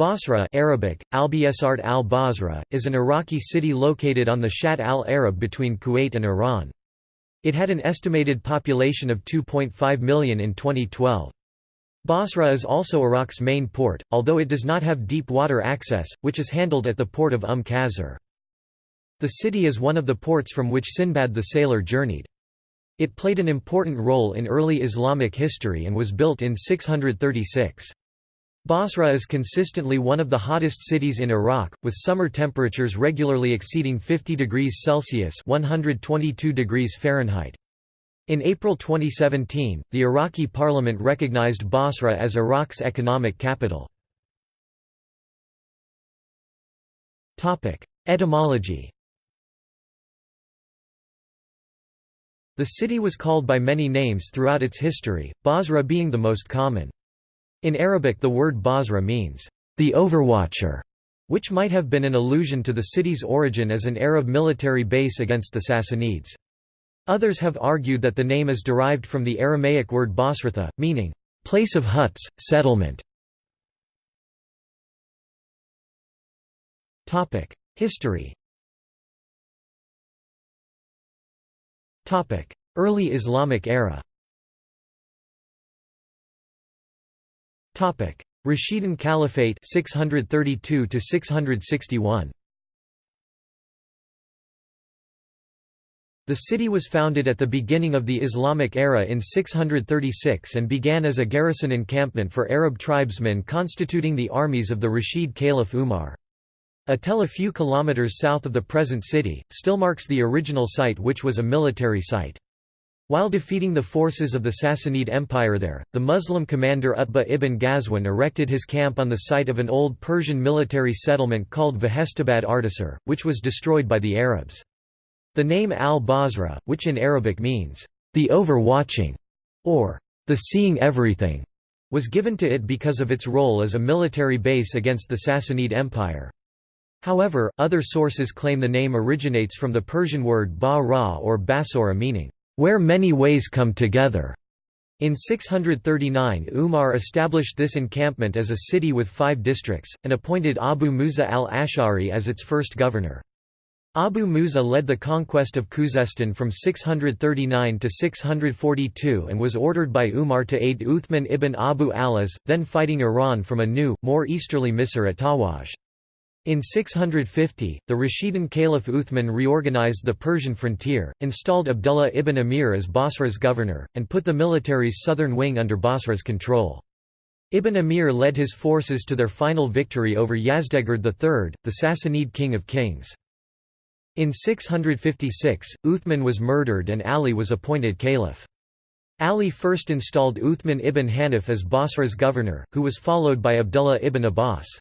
Basra Arabic, Albiyasart al-Basra, is an Iraqi city located on the Shatt al-Arab between Kuwait and Iran. It had an estimated population of 2.5 million in 2012. Basra is also Iraq's main port, although it does not have deep water access, which is handled at the port of Umm Qasr. The city is one of the ports from which Sinbad the sailor journeyed. It played an important role in early Islamic history and was built in 636. Basra is consistently one of the hottest cities in Iraq, with summer temperatures regularly exceeding 50 degrees Celsius 122 degrees Fahrenheit. In April 2017, the Iraqi parliament recognized Basra as Iraq's economic capital. Etymology The city was called by many names throughout its history, Basra being the most common. In Arabic the word Basra means, the overwatcher, which might have been an allusion to the city's origin as an Arab military base against the Sassanids. Others have argued that the name is derived from the Aramaic word Basratha, meaning, place of huts, settlement. History Early Islamic era Rashidun Caliphate 632 to 661 The city was founded at the beginning of the Islamic era in 636 and began as a garrison encampment for Arab tribesmen constituting the armies of the Rashid Caliph Umar. A tell a few kilometers south of the present city, still marks the original site which was a military site. While defeating the forces of the Sassanid Empire there, the Muslim commander Utbah ibn Ghazwan erected his camp on the site of an old Persian military settlement called Vahestabad Artasar, which was destroyed by the Arabs. The name al-Basra, which in Arabic means, the overwatching, or the seeing everything, was given to it because of its role as a military base against the Sassanid Empire. However, other sources claim the name originates from the Persian word ba-ra or basora meaning, where many ways come together. In 639 Umar established this encampment as a city with five districts, and appointed Abu Musa al-Ash'ari as its first governor. Abu Musa led the conquest of Khuzestan from 639 to 642 and was ordered by Umar to aid Uthman ibn Abu Alas, then fighting Iran from a new, more easterly Misr at Tawaj. In 650, the Rashidun Caliph Uthman reorganized the Persian frontier, installed Abdullah ibn Amir as Basra's governor, and put the military's southern wing under Basra's control. Ibn Amir led his forces to their final victory over Yazdegerd III, the Sassanid king of kings. In 656, Uthman was murdered and Ali was appointed caliph. Ali first installed Uthman ibn Hanif as Basra's governor, who was followed by Abdullah ibn Abbas.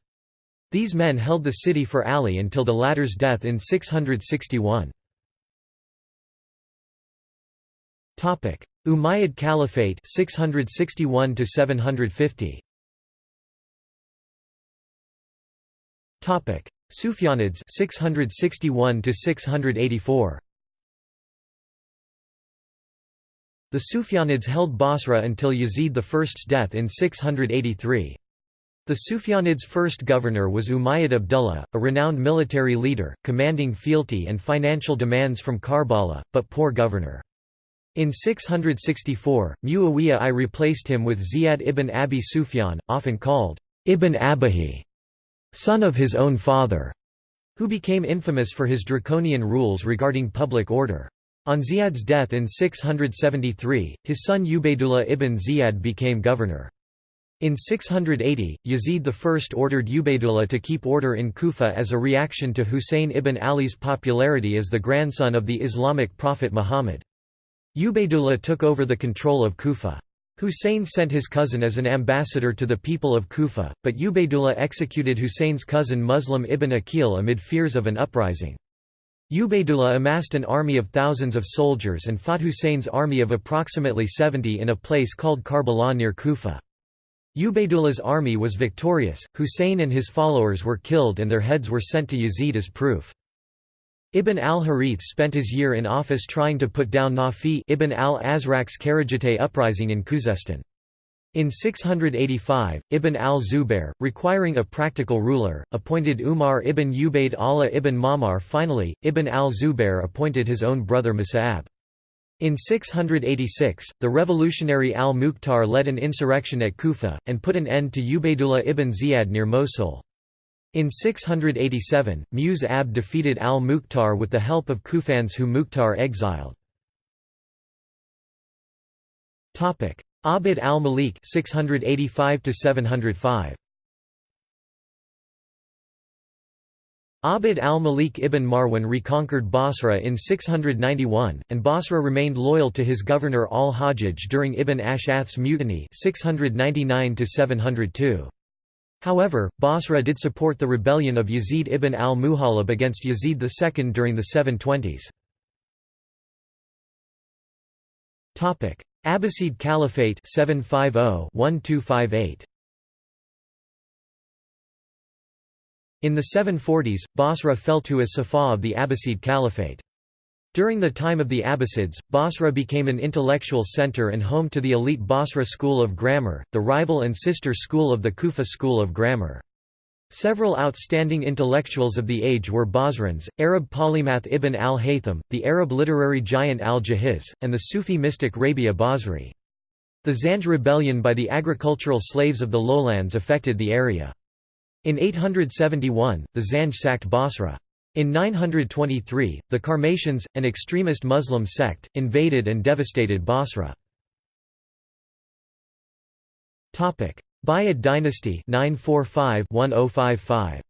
These men held the city for Ali until the latter's death in 661. Umayyad Caliphate 661 to 750. Topic: Sufyanids 661 to 684. The Sufyanids held Basra until Yazid I's death in 683. The Sufyanids' first governor was Umayyad Abdullah, a renowned military leader, commanding fealty and financial demands from Karbala, but poor governor. In 664, Muawiyah I replaced him with Ziyad ibn Abi Sufyan, often called Ibn Abihi, son of his own father, who became infamous for his draconian rules regarding public order. On Ziyad's death in 673, his son Ubaydullah ibn Ziyad became governor. In 680, Yazid I ordered Ubaydullah to keep order in Kufa as a reaction to Husayn ibn Ali's popularity as the grandson of the Islamic prophet Muhammad. Ubaydullah took over the control of Kufa. Husayn sent his cousin as an ambassador to the people of Kufa, but Ubaydullah executed Husayn's cousin Muslim ibn Aqil amid fears of an uprising. Ubaydullah amassed an army of thousands of soldiers and fought Husayn's army of approximately 70 in a place called Karbala near Kufa. Ubaidullah's army was victorious, Husayn and his followers were killed and their heads were sent to Yazid as proof. Ibn al-Harith spent his year in office trying to put down Nafi ibn al-Azraq's Kharijite uprising in Khuzestan. In 685, Ibn al-Zubair, requiring a practical ruler, appointed Umar ibn Ubayd Allah ibn Ma'mar finally, Ibn al-Zubair appointed his own brother Mus'ab. In 686, the revolutionary al-Mukhtar led an insurrection at Kufa, and put an end to Ubaydullah ibn Ziyad near Mosul. In 687, Mus'ab defeated al-Mukhtar with the help of Kufans who Mukhtar exiled. Abd al-Malik 685 705 Abd al-Malik ibn Marwan reconquered Basra in 691, and Basra remained loyal to his governor al-Hajjaj during Ibn Ash'ath's mutiny 699 702. However, Basra did support the rebellion of Yazid ibn al-Muhallab against Yazid II during the 720s. Abbasid Caliphate 750-1258 In the 740s, Basra fell to as Saffah of the Abbasid Caliphate. During the time of the Abbasids, Basra became an intellectual center and home to the elite Basra School of Grammar, the rival and sister school of the Kufa School of Grammar. Several outstanding intellectuals of the age were Basrans, Arab polymath Ibn al-Haytham, the Arab literary giant al-Jahiz, and the Sufi mystic Rabia Basri. The Zanj rebellion by the agricultural slaves of the lowlands affected the area. In 871, the Zanj sacked Basra. In 923, the Qarmatians, an extremist Muslim sect, invaded and devastated Basra. Buyid dynasty 945-1055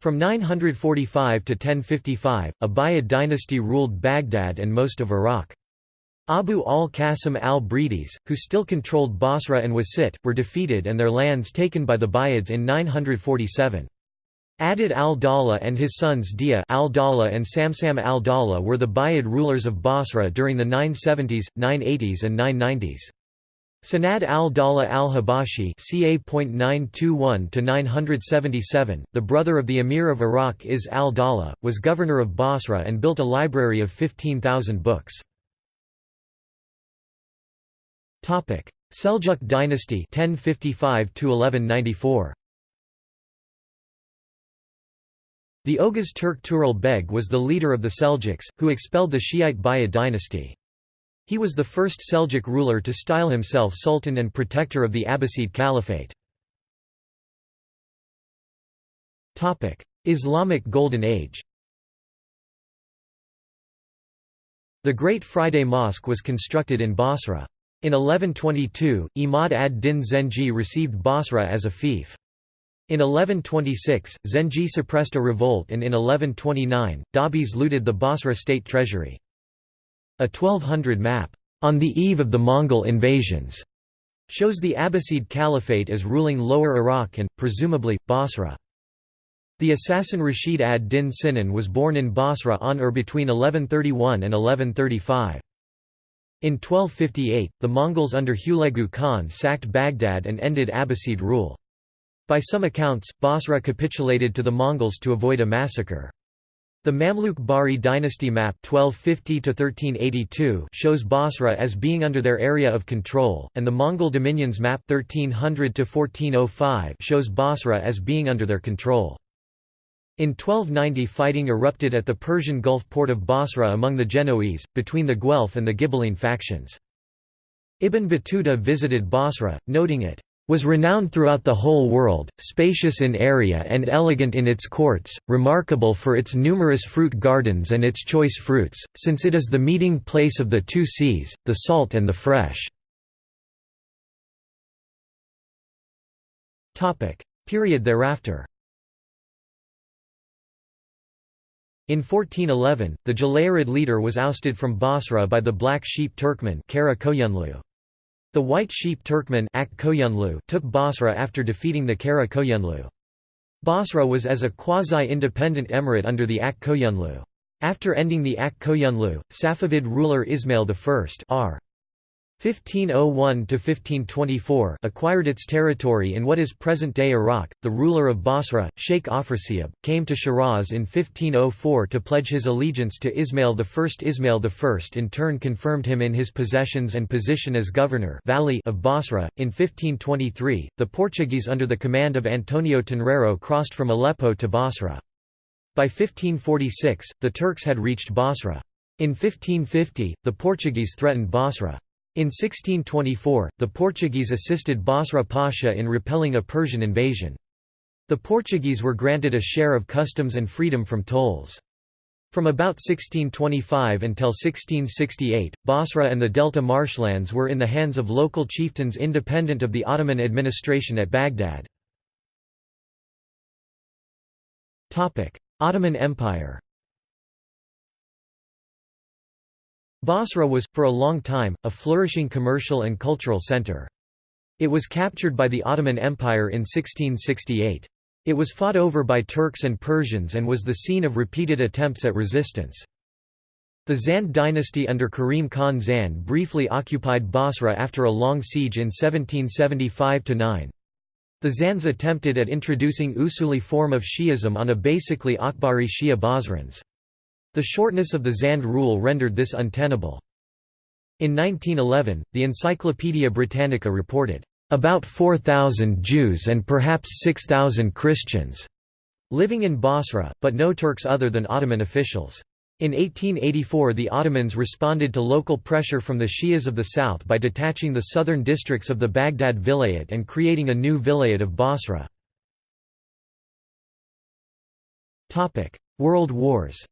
From 945 to 1055, a Buyid dynasty ruled Baghdad and most of Iraq. Abu al-Qasim al-Bridis, who still controlled Basra and Wasit, were defeated and their lands taken by the Buyids in 947. Adud al-Dawla and his sons Dia al-Dawla and Samsam al-Dawla were the Buyid rulers of Basra during the 970s, 980s and 990s. Sanad al-Dawla al-Habashi (ca.921–977), the brother of the Emir of Iraq Izz al-Dawla, was governor of Basra and built a library of 15,000 books. Topic: Seljuk dynasty 1055 1194. The Oghuz Turk Tughril Beg was the leader of the Seljuks, who expelled the Shiite Buyid dynasty. He was the first Seljuk ruler to style himself Sultan and protector of the Abbasid Caliphate. Islamic Golden Age The Great Friday Mosque was constructed in Basra. In 1122, Imad ad-Din Zengi received Basra as a fief. In 1126, Zengi suppressed a revolt and in 1129, Dabis looted the Basra state treasury. A 1200 map, "...on the eve of the Mongol invasions", shows the Abbasid Caliphate as ruling Lower Iraq and, presumably, Basra. The assassin Rashid ad-Din Sinan was born in Basra on or between 1131 and 1135. In 1258, the Mongols under Hulagu Khan sacked Baghdad and ended Abbasid rule. By some accounts, Basra capitulated to the Mongols to avoid a massacre. The Mamluk Bahri dynasty map 1250 shows Basra as being under their area of control, and the Mongol dominions map 1300 shows Basra as being under their control. In 1290 fighting erupted at the Persian Gulf port of Basra among the Genoese, between the Guelph and the Ghibelline factions. Ibn Battuta visited Basra, noting it was renowned throughout the whole world, spacious in area and elegant in its courts, remarkable for its numerous fruit gardens and its choice fruits, since it is the meeting place of the two seas, the salt and the fresh." Period thereafter In 1411, the Jalayirid leader was ousted from Basra by the Black Sheep Turkmen Kara. The White Sheep Turkmen Ak took Basra after defeating the Kara Koyunlu. Basra was as a quasi-independent emirate under the Ak Koyunlu. After ending the Ak Koyunlu, Safavid ruler Ismail I r. 1501–1524 acquired its territory in what is present-day Iraq. The ruler of Basra, Sheikh Afrasiab, came to Shiraz in 1504 to pledge his allegiance to Ismail I. Ismail I in turn confirmed him in his possessions and position as governor of Basra. In 1523, the Portuguese under the command of Antonio Tenreiro crossed from Aleppo to Basra. By 1546, the Turks had reached Basra. In 1550, the Portuguese threatened Basra. In 1624, the Portuguese assisted Basra Pasha in repelling a Persian invasion. The Portuguese were granted a share of customs and freedom from tolls. From about 1625 until 1668, Basra and the Delta marshlands were in the hands of local chieftains independent of the Ottoman administration at Baghdad. Ottoman Empire Basra was, for a long time, a flourishing commercial and cultural center. It was captured by the Ottoman Empire in 1668. It was fought over by Turks and Persians and was the scene of repeated attempts at resistance. The Zand dynasty under Karim Khan Zand briefly occupied Basra after a long siege in 1775–9. The Zands attempted at introducing Usuli form of Shi'ism on a basically Akhbari Shia Basrans. The shortness of the Zand rule rendered this untenable. In 1911, the Encyclopaedia Britannica reported, "...about 4,000 Jews and perhaps 6,000 Christians," living in Basra, but no Turks other than Ottoman officials. In 1884 the Ottomans responded to local pressure from the Shias of the south by detaching the southern districts of the Baghdad Vilayet and creating a new Vilayet of Basra. World Wars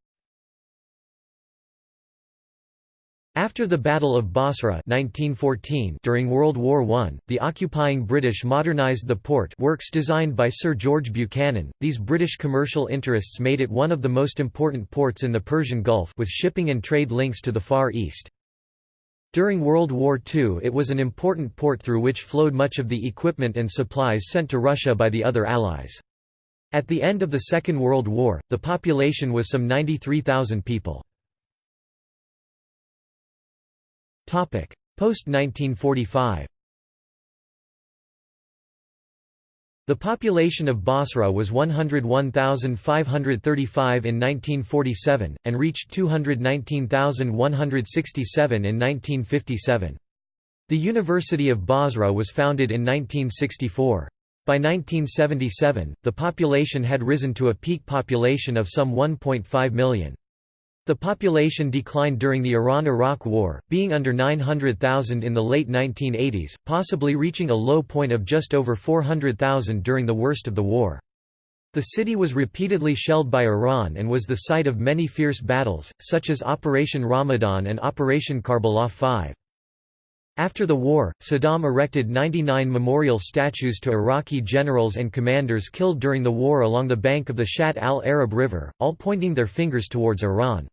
After the Battle of Basra 1914 during World War I, the occupying British modernised the port works designed by Sir George Buchanan. These British commercial interests made it one of the most important ports in the Persian Gulf with shipping and trade links to the Far East. During World War II it was an important port through which flowed much of the equipment and supplies sent to Russia by the other Allies. At the end of the Second World War, the population was some 93,000 people. Post-1945 The population of Basra was 101,535 in 1947, and reached 219,167 in 1957. The University of Basra was founded in 1964. By 1977, the population had risen to a peak population of some 1.5 million. The population declined during the Iran–Iraq War, being under 900,000 in the late 1980s, possibly reaching a low point of just over 400,000 during the worst of the war. The city was repeatedly shelled by Iran and was the site of many fierce battles, such as Operation Ramadan and Operation Karbala 5. After the war, Saddam erected 99 memorial statues to Iraqi generals and commanders killed during the war along the bank of the Shatt al-Arab River, all pointing their fingers towards Iran.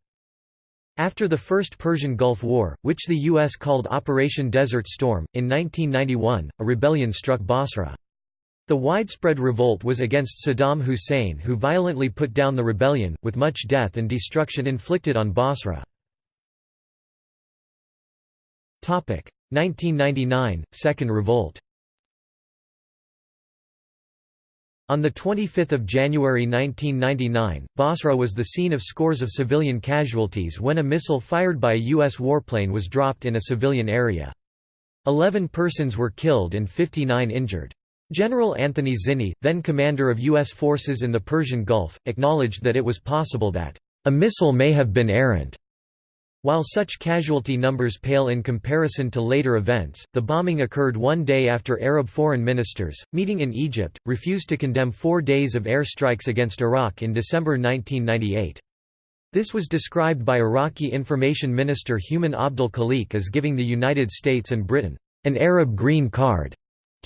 After the First Persian Gulf War, which the U.S. called Operation Desert Storm, in 1991, a rebellion struck Basra. The widespread revolt was against Saddam Hussein who violently put down the rebellion, with much death and destruction inflicted on Basra. 1999 – Second Revolt On 25 January 1999, Basra was the scene of scores of civilian casualties when a missile fired by a U.S. warplane was dropped in a civilian area. Eleven persons were killed and 59 injured. General Anthony Zinni, then commander of U.S. forces in the Persian Gulf, acknowledged that it was possible that, "...a missile may have been errant." While such casualty numbers pale in comparison to later events, the bombing occurred one day after Arab foreign ministers, meeting in Egypt, refused to condemn four days of air strikes against Iraq in December 1998. This was described by Iraqi Information Minister Humam Abdul Khaliq as giving the United States and Britain, "...an Arab green card,"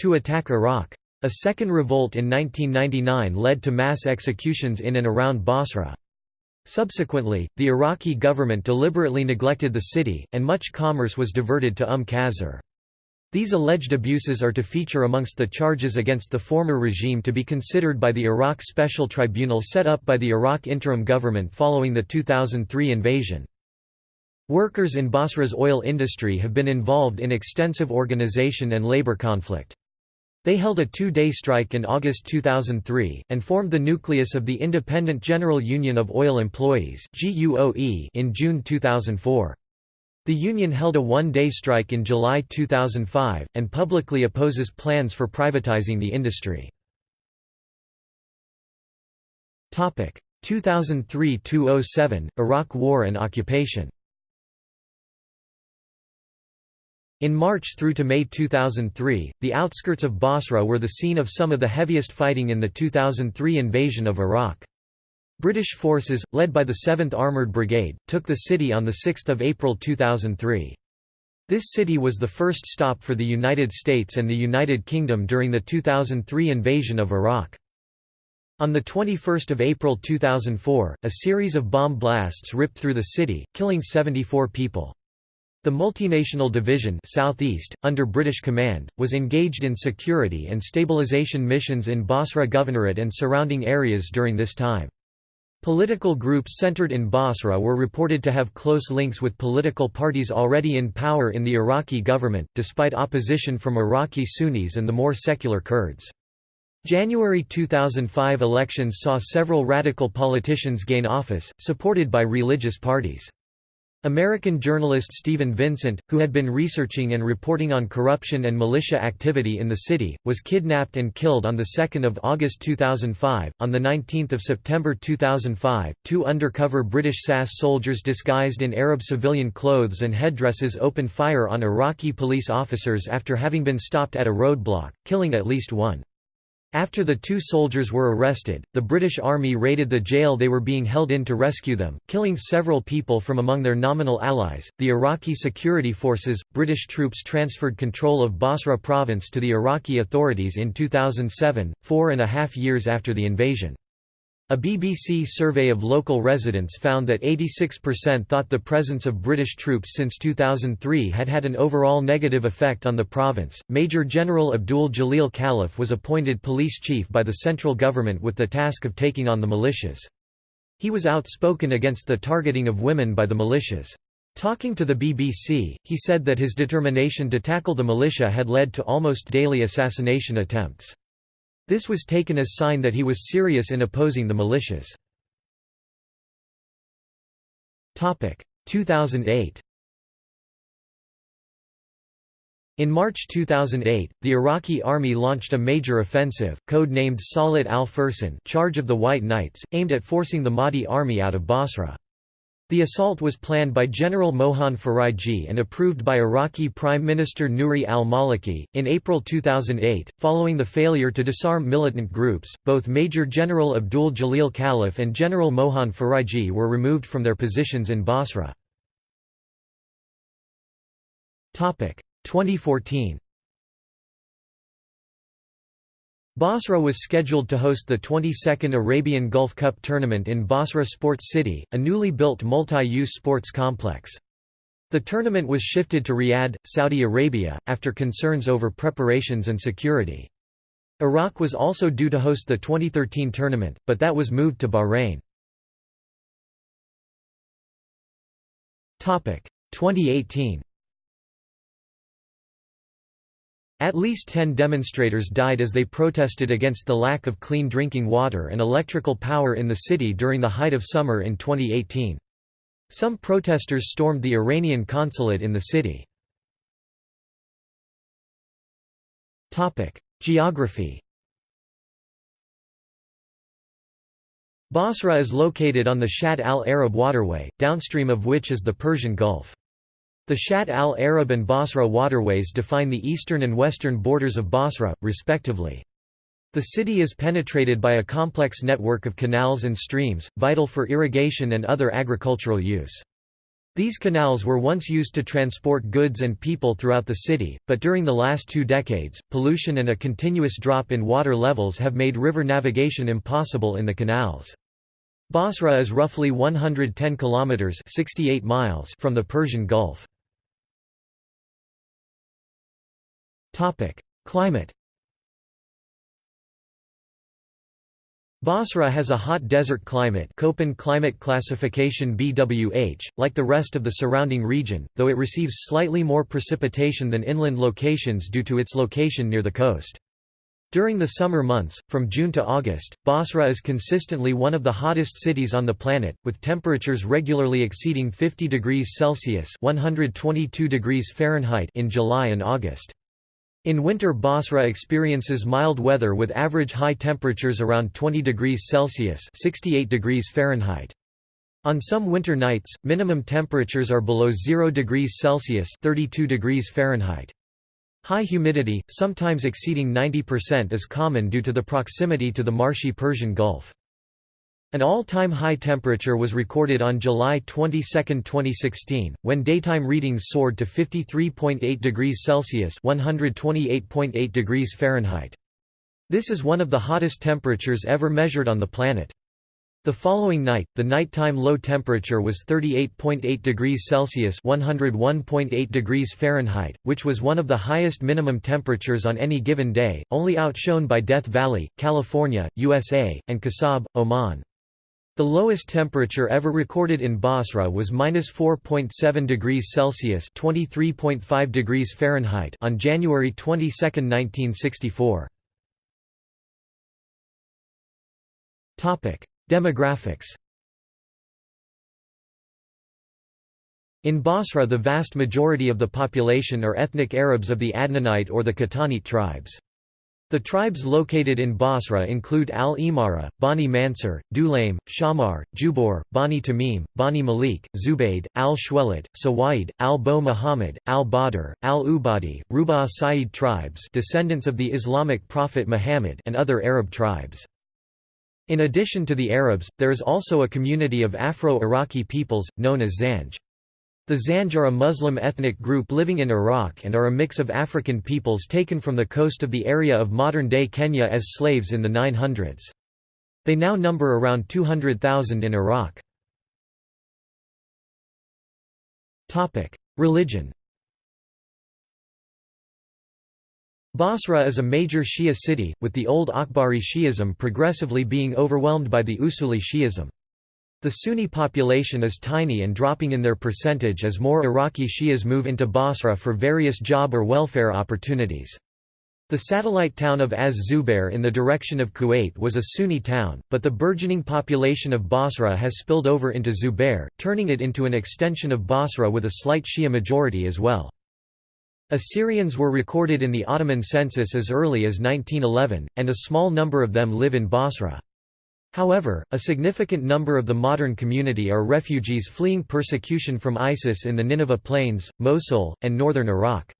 to attack Iraq. A second revolt in 1999 led to mass executions in and around Basra. Subsequently, the Iraqi government deliberately neglected the city, and much commerce was diverted to Umm Qasr. These alleged abuses are to feature amongst the charges against the former regime to be considered by the Iraq Special Tribunal set up by the Iraq interim government following the 2003 invasion. Workers in Basra's oil industry have been involved in extensive organization and labor conflict. They held a two-day strike in August 2003, and formed the nucleus of the Independent General Union of Oil Employees in June 2004. The union held a one-day strike in July 2005, and publicly opposes plans for privatizing the industry. 2003–2007, Iraq War and occupation In March through to May 2003, the outskirts of Basra were the scene of some of the heaviest fighting in the 2003 invasion of Iraq. British forces, led by the 7th Armoured Brigade, took the city on 6 April 2003. This city was the first stop for the United States and the United Kingdom during the 2003 invasion of Iraq. On 21 April 2004, a series of bomb blasts ripped through the city, killing 74 people. The Multinational Division Southeast, under British command, was engaged in security and stabilization missions in Basra Governorate and surrounding areas during this time. Political groups centered in Basra were reported to have close links with political parties already in power in the Iraqi government, despite opposition from Iraqi Sunnis and the more secular Kurds. January 2005 elections saw several radical politicians gain office, supported by religious parties. American journalist Steven Vincent, who had been researching and reporting on corruption and militia activity in the city, was kidnapped and killed on 2 August 2005. On 19 September 2005, two undercover British SAS soldiers disguised in Arab civilian clothes and headdresses opened fire on Iraqi police officers after having been stopped at a roadblock, killing at least one. After the two soldiers were arrested, the British Army raided the jail they were being held in to rescue them, killing several people from among their nominal allies. The Iraqi security forces, British troops transferred control of Basra province to the Iraqi authorities in 2007, four and a half years after the invasion. A BBC survey of local residents found that 86% thought the presence of British troops since 2003 had had an overall negative effect on the province. Major General Abdul Jalil Khalif was appointed police chief by the central government with the task of taking on the militias. He was outspoken against the targeting of women by the militias. Talking to the BBC, he said that his determination to tackle the militia had led to almost daily assassination attempts. This was taken as a sign that he was serious in opposing the militias. 2008 In March 2008, the Iraqi army launched a major offensive, code-named Saulat al-Fursan Charge of the White Knights, aimed at forcing the Mahdi army out of Basra. The assault was planned by General Mohan Faraji and approved by Iraqi Prime Minister Nouri al-Maliki. In April 2008, following the failure to disarm militant groups, both Major General Abdul Jalil Khalif and General Mohan Faraji were removed from their positions in Basra. 2014 Basra was scheduled to host the 22nd Arabian Gulf Cup tournament in Basra Sports City, a newly built multi-use sports complex. The tournament was shifted to Riyadh, Saudi Arabia, after concerns over preparations and security. Iraq was also due to host the 2013 tournament, but that was moved to Bahrain. 2018 At least 10 demonstrators died as they protested against the lack of clean drinking water and electrical power in the city during the height of summer in 2018. Some protesters stormed the Iranian consulate in the city. Geography Basra is located on the Shatt al-Arab waterway, downstream of which is the Persian Gulf. The Shatt al-Arab and Basra waterways define the eastern and western borders of Basra, respectively. The city is penetrated by a complex network of canals and streams, vital for irrigation and other agricultural use. These canals were once used to transport goods and people throughout the city, but during the last two decades, pollution and a continuous drop in water levels have made river navigation impossible in the canals. Basra is roughly 110 kilometers (68 miles) from the Persian Gulf. Climate Basra has a hot desert climate Köppen climate classification BWH, like the rest of the surrounding region, though it receives slightly more precipitation than inland locations due to its location near the coast. During the summer months, from June to August, Basra is consistently one of the hottest cities on the planet, with temperatures regularly exceeding 50 degrees Celsius 122 degrees Fahrenheit in July and August. In winter Basra experiences mild weather with average high temperatures around 20 degrees Celsius 68 degrees Fahrenheit. On some winter nights, minimum temperatures are below 0 degrees Celsius 32 degrees Fahrenheit. High humidity, sometimes exceeding 90% is common due to the proximity to the marshy Persian Gulf. An all-time high temperature was recorded on July 22, 2016, when daytime readings soared to 53.8 degrees Celsius (128.8 degrees Fahrenheit). This is one of the hottest temperatures ever measured on the planet. The following night, the nighttime low temperature was 38.8 degrees Celsius (101.8 degrees Fahrenheit), which was one of the highest minimum temperatures on any given day, only outshone by Death Valley, California, USA, and Khasab, Oman. The lowest temperature ever recorded in Basra was -4.7 degrees Celsius (23.5 degrees Fahrenheit) on January 22, 1964. Topic: Demographics. In Basra the vast majority of the population are ethnic Arabs of the Adnanite or the Qahtanite tribes. The tribes located in Basra include Al-Imara, Bani Mansur, Dulaim, Shamar, Jubor, Bani Tamim, Bani Malik, Zubayd, Al-Shwelit, Sawaid, Al-Bo Muhammad, Al-Badr, Al-Ubadi, Ruba Sa'id tribes descendants of the Islamic prophet Muhammad and other Arab tribes. In addition to the Arabs, there is also a community of Afro-Iraqi peoples, known as Zanj. The Zanj are a Muslim ethnic group living in Iraq and are a mix of African peoples taken from the coast of the area of modern-day Kenya as slaves in the 900s. They now number around 200,000 in Iraq. Religion Basra is a major Shia city, with the old Akhbari Shi'ism progressively being overwhelmed by the Usuli Shi'ism. The Sunni population is tiny and dropping in their percentage as more Iraqi Shias move into Basra for various job or welfare opportunities. The satellite town of Az-Zubair in the direction of Kuwait was a Sunni town, but the burgeoning population of Basra has spilled over into Zubair, turning it into an extension of Basra with a slight Shia majority as well. Assyrians were recorded in the Ottoman census as early as 1911, and a small number of them live in Basra. However, a significant number of the modern community are refugees fleeing persecution from ISIS in the Nineveh Plains, Mosul, and northern Iraq.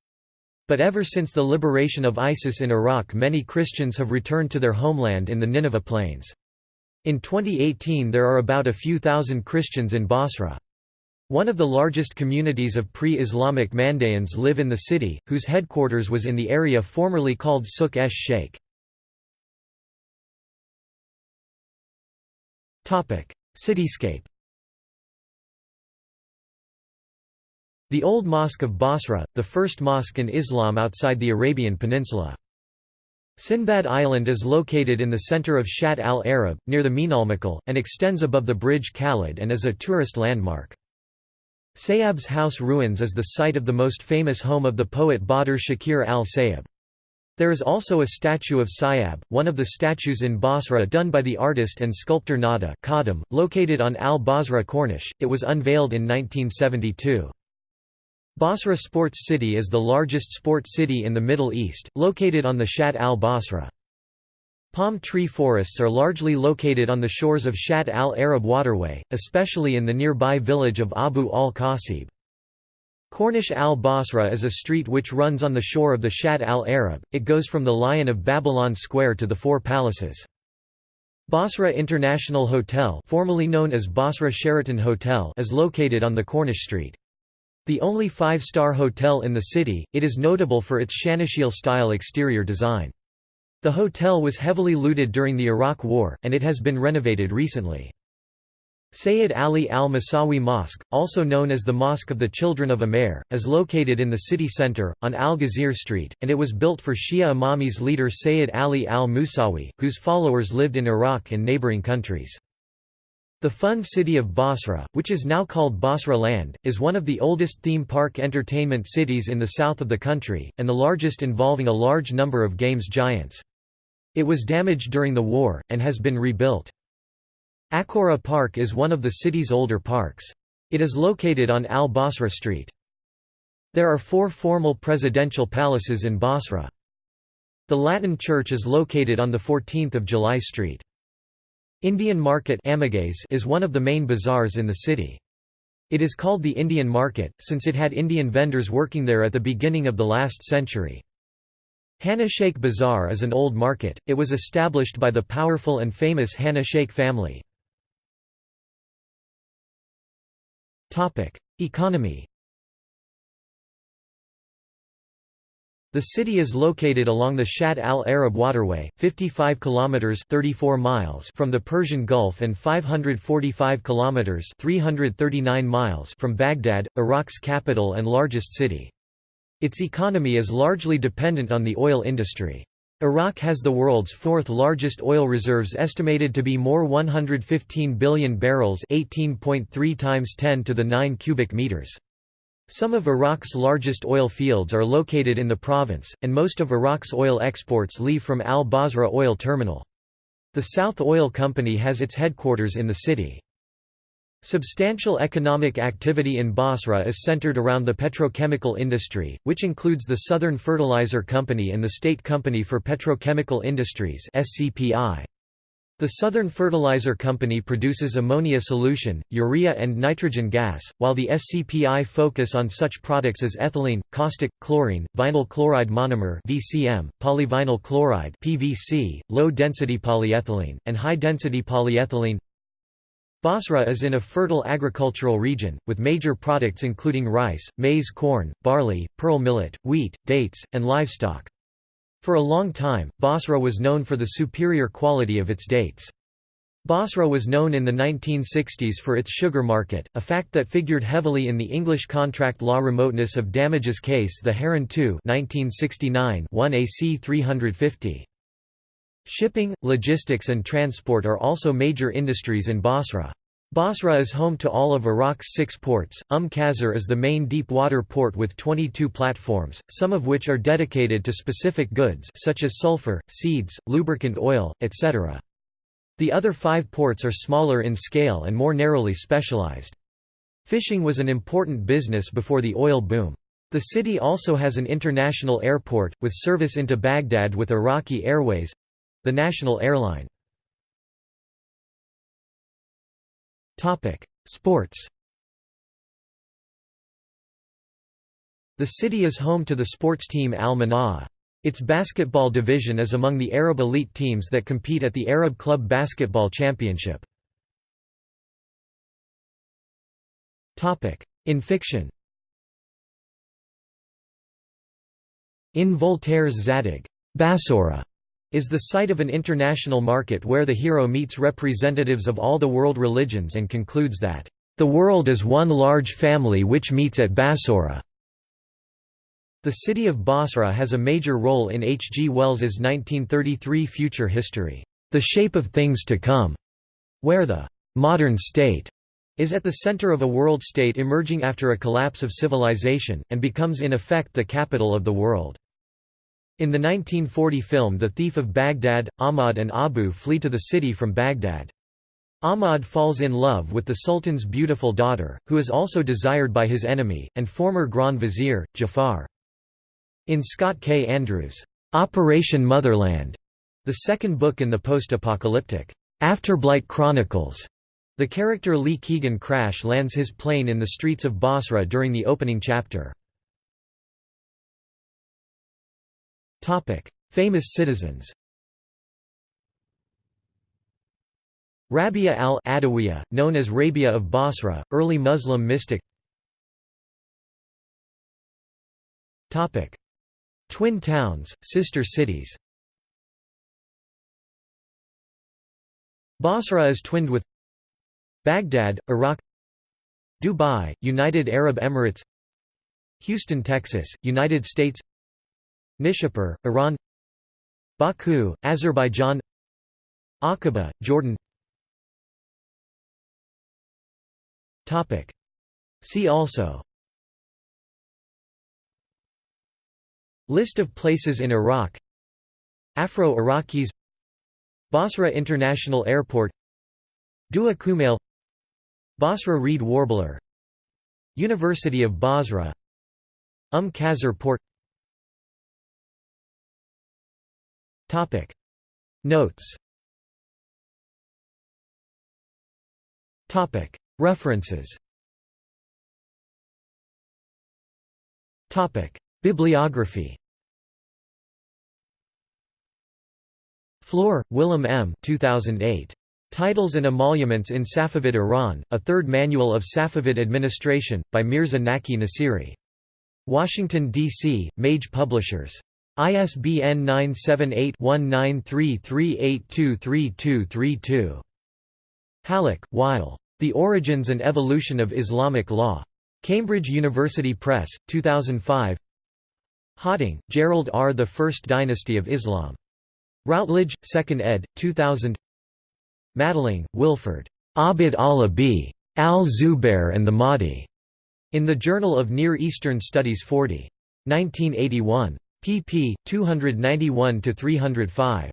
But ever since the liberation of ISIS in Iraq many Christians have returned to their homeland in the Nineveh Plains. In 2018 there are about a few thousand Christians in Basra. One of the largest communities of pre-Islamic Mandaeans live in the city, whose headquarters was in the area formerly called Suk esh Sheikh. Cityscape The Old Mosque of Basra, the first mosque in Islam outside the Arabian Peninsula. Sinbad Island is located in the center of Shat al-Arab, near the Minalmakal, and extends above the bridge Khalid and is a tourist landmark. Sayyab's house ruins is the site of the most famous home of the poet Badr Shakir al-Sayyab. There is also a statue of Sayyab, one of the statues in Basra done by the artist and sculptor Nada Khadim, located on Al-Basra Corniche. It was unveiled in 1972. Basra Sports City is the largest sports city in the Middle East, located on the Shat al-Basra. Palm tree forests are largely located on the shores of Shat al-Arab waterway, especially in the nearby village of Abu al-Qasib. Corniche al-Basra is a street which runs on the shore of the Shat al-Arab, it goes from the Lion of Babylon Square to the Four Palaces. Basra International Hotel formerly known as Basra Sheraton Hotel is located on the Corniche Street. The only five-star hotel in the city, it is notable for its Shanasheel-style exterior design. The hotel was heavily looted during the Iraq War, and it has been renovated recently. Sayyid Ali al-Musawi Mosque, also known as the Mosque of the Children of Umair, is located in the city center, on Al-Ghazir Street, and it was built for Shia Imamis leader Sayyid Ali al-Musawi, whose followers lived in Iraq and neighboring countries. The fun city of Basra, which is now called Basra Land, is one of the oldest theme park entertainment cities in the south of the country, and the largest involving a large number of games giants. It was damaged during the war, and has been rebuilt. Akora Park is one of the city's older parks. It is located on Al-Basra Street. There are four formal presidential palaces in Basra. The Latin Church is located on the 14th of July Street. Indian Market is one of the main bazaars in the city. It is called the Indian Market, since it had Indian vendors working there at the beginning of the last century. Hana Sheikh Bazaar is an old market, it was established by the powerful and famous Hana Sheikh family. Economy The city is located along the Shatt al-Arab waterway, 55 kilometers 34 miles from the Persian Gulf and 545 kilometers 339 miles from Baghdad, Iraq's capital and largest city. Its economy is largely dependent on the oil industry. Iraq has the world's fourth largest oil reserves estimated to be more 115 billion barrels 18.3 times 10 to the 9 cubic meters. Some of Iraq's largest oil fields are located in the province, and most of Iraq's oil exports leave from Al-Basra oil terminal. The South Oil Company has its headquarters in the city. Substantial economic activity in Basra is centered around the petrochemical industry, which includes the Southern Fertilizer Company and the State Company for Petrochemical Industries The Southern Fertilizer Company produces ammonia solution, urea and nitrogen gas, while the SCPI focus on such products as ethylene, caustic, chlorine, vinyl chloride monomer VCM, polyvinyl chloride PVC, low-density polyethylene, and high-density polyethylene Basra is in a fertile agricultural region, with major products including rice, maize corn, barley, pearl millet, wheat, dates, and livestock. For a long time, Basra was known for the superior quality of its dates. Basra was known in the 1960s for its sugar market, a fact that figured heavily in the English contract law remoteness of damages case the Heron 2 1969 1 AC 350. Shipping, logistics and transport are also major industries in Basra. Basra is home to all of Iraq's six ports. Umm Qasr is the main deep-water port with 22 platforms, some of which are dedicated to specific goods such as sulfur, seeds, lubricant oil, etc. The other five ports are smaller in scale and more narrowly specialized. Fishing was an important business before the oil boom. The city also has an international airport, with service into Baghdad with Iraqi Airways, the national airline. Sports The city is home to the sports team Al Manaa. Its basketball division is among the Arab elite teams that compete at the Arab Club Basketball Championship. In fiction In Voltaire's Zadig Bassora is the site of an international market where the hero meets representatives of all the world religions and concludes that, "...the world is one large family which meets at Bassora." The city of Basra has a major role in H. G. Wells's 1933 future history, The Shape of Things to Come, where the modern state is at the center of a world state emerging after a collapse of civilization, and becomes in effect the capital of the world. In the 1940 film The Thief of Baghdad, Ahmad and Abu flee to the city from Baghdad. Ahmad falls in love with the Sultan's beautiful daughter, who is also desired by his enemy, and former Grand Vizier, Jafar. In Scott K. Andrews' Operation Motherland, the second book in the post-apocalyptic Afterblight Chronicles, the character Lee Keegan crash lands his plane in the streets of Basra during the opening chapter. Famous citizens Rabia al-Adawiyya, known as Rabia of Basra, early Muslim mystic Twin towns, sister cities Basra is twinned with Baghdad, Iraq Dubai, United Arab Emirates Houston, Texas, United States Nishapur, Iran Baku, Azerbaijan Aqaba, Jordan See also List of places in Iraq Afro-Iraqis Basra International Airport Dua Kumail Basra reed warbler University of Basra Umm Qasr Port Notes References Bibliography Floor, Willem M. 2008. Titles and Emoluments in Safavid Iran, A Third Manual of Safavid Administration, by Mirza Naqi Nasiri. Washington, D.C., Mage Publishers. ISBN 978-1933823232. Hallaq, Wael. The Origins and Evolution of Islamic Law. Cambridge University Press, 2005 Hawting, Gerald R. The First Dynasty of Islam. Routledge, 2nd ed., 2000 Madelung, Wilferd. Abd Allah b. al-Zubair and the Mahdi. In the Journal of Near Eastern Studies 40. 1981. Pp. 291–305.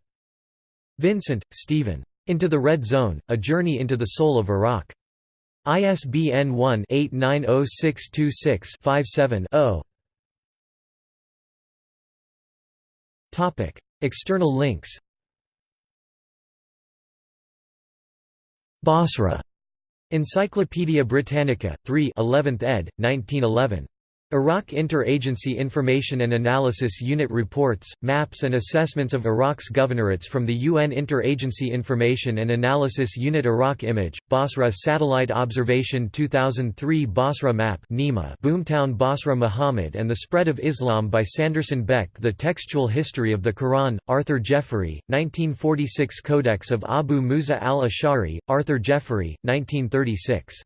Vincent, Steven. Into the Red Zone, A Journey into the Soul of Iraq. ISBN 1-890626-57-0 External links Basra. Encyclopædia Britannica, 3 11th ed., 1911. Iraq Inter-Agency Information and Analysis Unit Reports, Maps and Assessments of Iraq's Governorates from the UN Inter-Agency Information and Analysis Unit Iraq Image, Basra Satellite Observation 2003 Basra Map Nima Boomtown Basra Muhammad and the Spread of Islam by Sanderson Beck The Textual History of the Quran, Arthur Jeffery, 1946 Codex of Abu Musa al-Ash'ari, Arthur Jeffery, 1936